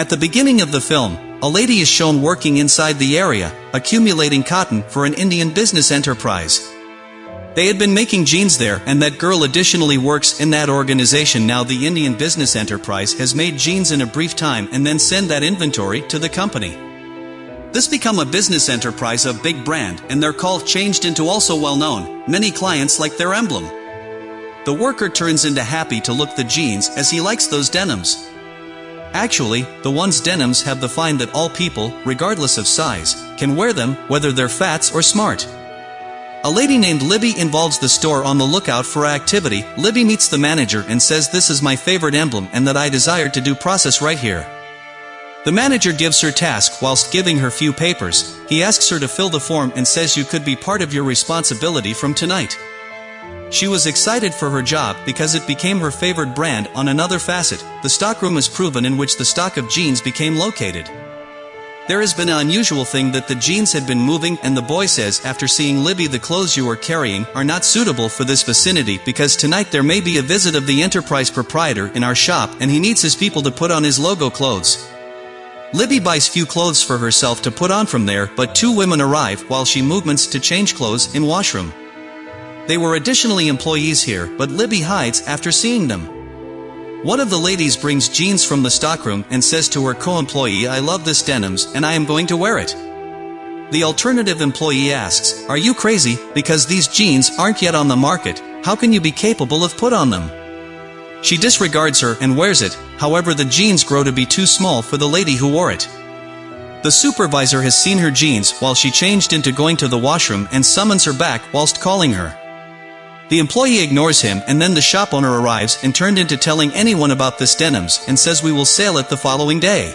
At the beginning of the film, a lady is shown working inside the area, accumulating cotton for an Indian business enterprise. They had been making jeans there and that girl additionally works in that organization now the Indian business enterprise has made jeans in a brief time and then send that inventory to the company. This become a business enterprise of big brand and their call changed into also well known, many clients like their emblem. The worker turns into happy to look the jeans as he likes those denims. Actually, the one's denims have the find that all people, regardless of size, can wear them, whether they're fats or smart. A lady named Libby involves the store on the lookout for activity. Libby meets the manager and says this is my favorite emblem and that I desire to do process right here. The manager gives her task whilst giving her few papers. He asks her to fill the form and says you could be part of your responsibility from tonight. She was excited for her job because it became her favorite brand on another facet. The stockroom is proven in which the stock of jeans became located. There has been an unusual thing that the jeans had been moving and the boy says after seeing Libby the clothes you are carrying are not suitable for this vicinity because tonight there may be a visit of the enterprise proprietor in our shop and he needs his people to put on his logo clothes. Libby buys few clothes for herself to put on from there but two women arrive while she movements to change clothes in washroom. They were additionally employees here but Libby hides after seeing them. One of the ladies brings jeans from the stockroom and says to her co-employee I love this denims and I am going to wear it. The alternative employee asks, are you crazy, because these jeans aren't yet on the market, how can you be capable of put on them? She disregards her and wears it, however the jeans grow to be too small for the lady who wore it. The supervisor has seen her jeans while she changed into going to the washroom and summons her back whilst calling her. The employee ignores him and then the shop owner arrives and turned into telling anyone about this denims and says we will sell it the following day.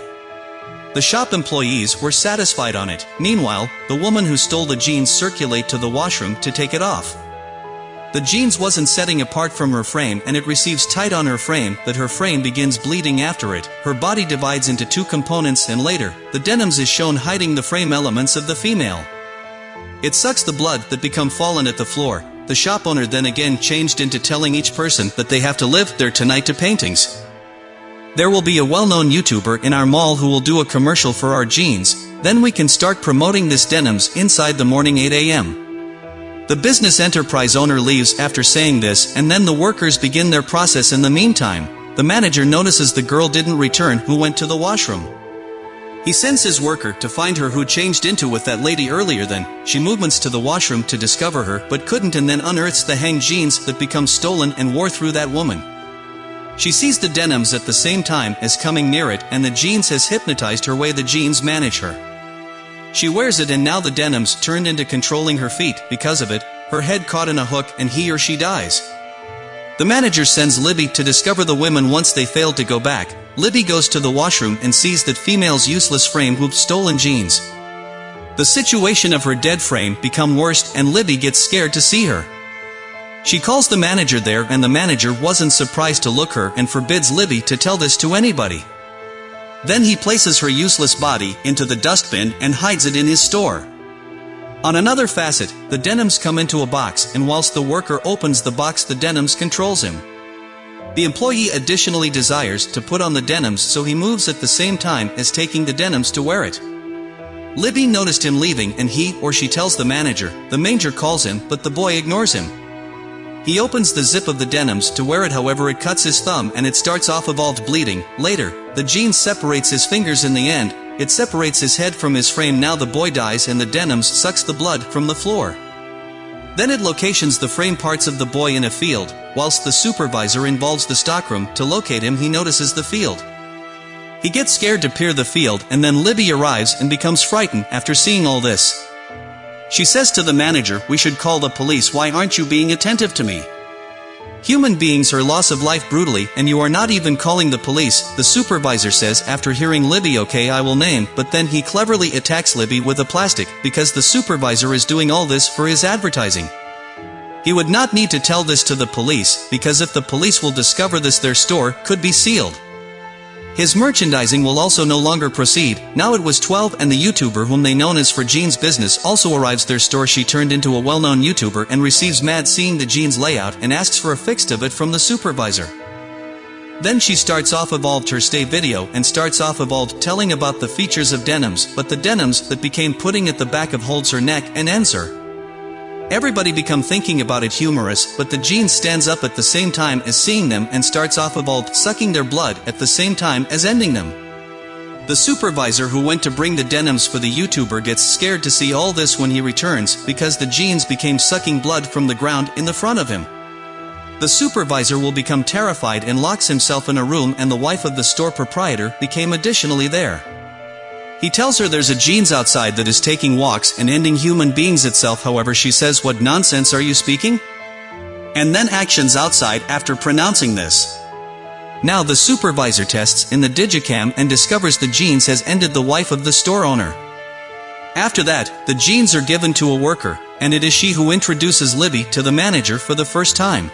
The shop employees were satisfied on it. Meanwhile, the woman who stole the jeans circulate to the washroom to take it off. The jeans wasn't setting apart from her frame and it receives tight on her frame that her frame begins bleeding after it. Her body divides into two components and later, the denims is shown hiding the frame elements of the female. It sucks the blood that become fallen at the floor, the shop owner then again changed into telling each person that they have to live there tonight to paintings. There will be a well-known YouTuber in our mall who will do a commercial for our jeans, then we can start promoting this denims inside the morning 8 a.m. The business enterprise owner leaves after saying this and then the workers begin their process in the meantime. The manager notices the girl didn't return who went to the washroom. He sends his worker to find her who changed into with that lady earlier then, she movements to the washroom to discover her but couldn't and then unearths the hang jeans that become stolen and wore through that woman. She sees the denims at the same time as coming near it and the jeans has hypnotized her way the jeans manage her. She wears it and now the denims turned into controlling her feet because of it, her head caught in a hook and he or she dies. The manager sends Libby to discover the women once they fail to go back, Libby goes to the washroom and sees that female's useless frame with stolen jeans. The situation of her dead frame become worse and Libby gets scared to see her. She calls the manager there and the manager wasn't surprised to look her and forbids Libby to tell this to anybody. Then he places her useless body into the dustbin and hides it in his store. On another facet, the denims come into a box and whilst the worker opens the box the denims controls him. The employee additionally desires to put on the denims so he moves at the same time as taking the denims to wear it. Libby noticed him leaving and he or she tells the manager, the manager calls him but the boy ignores him. He opens the zip of the denims to wear it however it cuts his thumb and it starts off evolved bleeding. Later, the jeans separates his fingers in the end, it separates his head from his frame now the boy dies and the denims sucks the blood from the floor. Then it locations the frame parts of the boy in a field, whilst the supervisor involves the stockroom to locate him he notices the field. He gets scared to peer the field and then Libby arrives and becomes frightened after seeing all this. She says to the manager, we should call the police why aren't you being attentive to me? Human beings are loss of life brutally and you are not even calling the police, the supervisor says after hearing Libby okay I will name, but then he cleverly attacks Libby with a plastic because the supervisor is doing all this for his advertising. He would not need to tell this to the police, because if the police will discover this their store could be sealed. His merchandising will also no longer proceed, now it was 12 and the YouTuber whom they known as for Jeans business also arrives their store she turned into a well-known YouTuber and receives mad seeing the jeans layout and asks for a fix of it from the supervisor. Then she starts off evolved her stay video and starts off evolved telling about the features of denims but the denims that became putting at the back of holds her neck and ends her. Everybody become thinking about it humorous but the jeans stands up at the same time as seeing them and starts off evolved sucking their blood at the same time as ending them. The supervisor who went to bring the denims for the YouTuber gets scared to see all this when he returns because the jeans became sucking blood from the ground in the front of him. The supervisor will become terrified and locks himself in a room and the wife of the store proprietor became additionally there. He tells her there's a jeans outside that is taking walks and ending human beings itself however she says what nonsense are you speaking? And then actions outside after pronouncing this. Now the supervisor tests in the digicam and discovers the jeans has ended the wife of the store owner. After that, the jeans are given to a worker, and it is she who introduces Libby to the manager for the first time.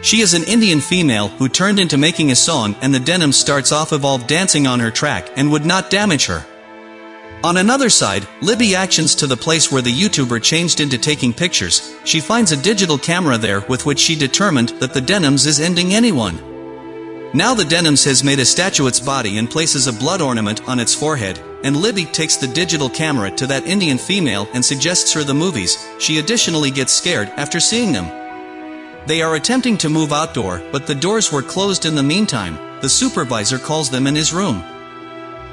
She is an Indian female who turned into making a song and the denim starts off evolved dancing on her track and would not damage her. On another side, Libby actions to the place where the YouTuber changed into taking pictures, she finds a digital camera there with which she determined that the denims is ending anyone. Now the denims has made a statuette's body and places a blood ornament on its forehead, and Libby takes the digital camera to that Indian female and suggests her the movies, she additionally gets scared after seeing them. They are attempting to move outdoor, but the doors were closed in the meantime, the supervisor calls them in his room.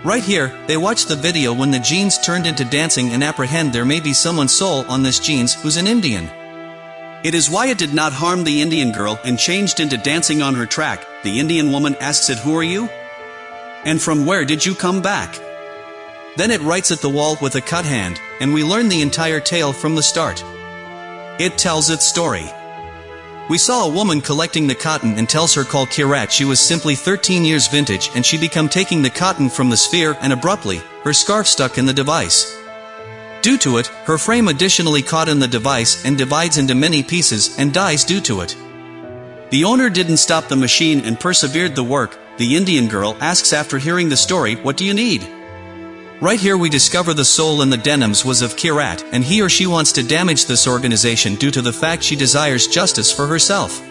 Right here, they watch the video when the jeans turned into dancing and apprehend there may be someone's soul on this jeans who's an Indian. It is why it did not harm the Indian girl and changed into dancing on her track, the Indian woman asks it who are you? And from where did you come back? Then it writes at the wall with a cut hand, and we learn the entire tale from the start. It tells its story. We saw a woman collecting the cotton and tells her call Kirat she was simply 13 years vintage and she become taking the cotton from the sphere and abruptly, her scarf stuck in the device. Due to it, her frame additionally caught in the device and divides into many pieces and dies due to it. The owner didn't stop the machine and persevered the work, the Indian girl asks after hearing the story what do you need? Right here we discover the soul in the denims was of Kirat, and he or she wants to damage this organization due to the fact she desires justice for herself.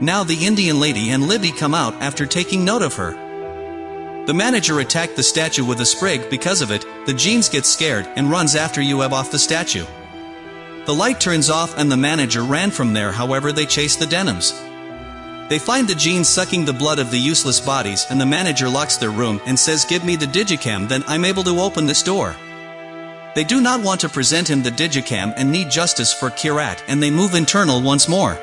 Now the Indian lady and Libby come out after taking note of her. The manager attacked the statue with a sprig because of it, the jeans get scared and runs after you have off the statue. The light turns off and the manager ran from there however they chase the denims. They find the jeans sucking the blood of the useless bodies and the manager locks their room and says give me the digicam then I'm able to open this door. They do not want to present him the digicam and need justice for Kirat and they move internal once more.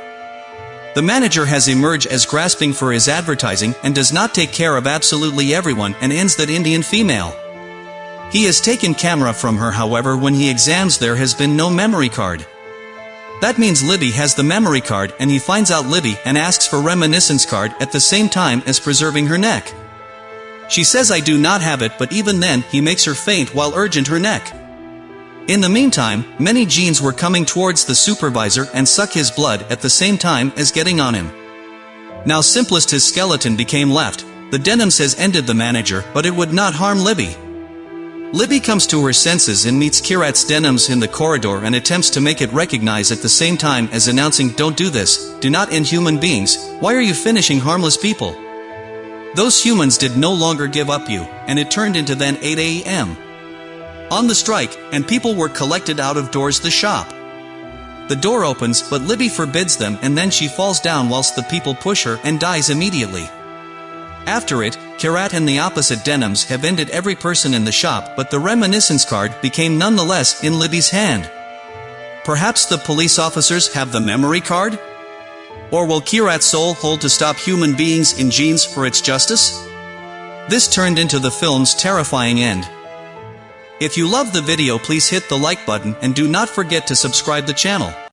The manager has emerged as grasping for his advertising and does not take care of absolutely everyone and ends that Indian female. He has taken camera from her however when he examines there has been no memory card. That means Libby has the memory card and he finds out Libby and asks for reminiscence card at the same time as preserving her neck. She says I do not have it but even then he makes her faint while urgent her neck. In the meantime, many jeans were coming towards the supervisor and suck his blood at the same time as getting on him. Now simplest his skeleton became left, the denim says ended the manager but it would not harm Libby. Libby comes to her senses and meets Kirat's denims in the corridor and attempts to make it recognize at the same time as announcing don't do this, do not end human beings, why are you finishing harmless people? Those humans did no longer give up you, and it turned into then 8 a.m. On the strike, and people were collected out of doors the shop. The door opens, but Libby forbids them and then she falls down whilst the people push her and dies immediately. After it, Kirat and the opposite denims have ended every person in the shop but the reminiscence card became nonetheless in Libby's hand. Perhaps the police officers have the memory card? Or will Kirat's soul hold to stop human beings in jeans for its justice? This turned into the film's terrifying end. If you love the video please hit the like button and do not forget to subscribe the channel.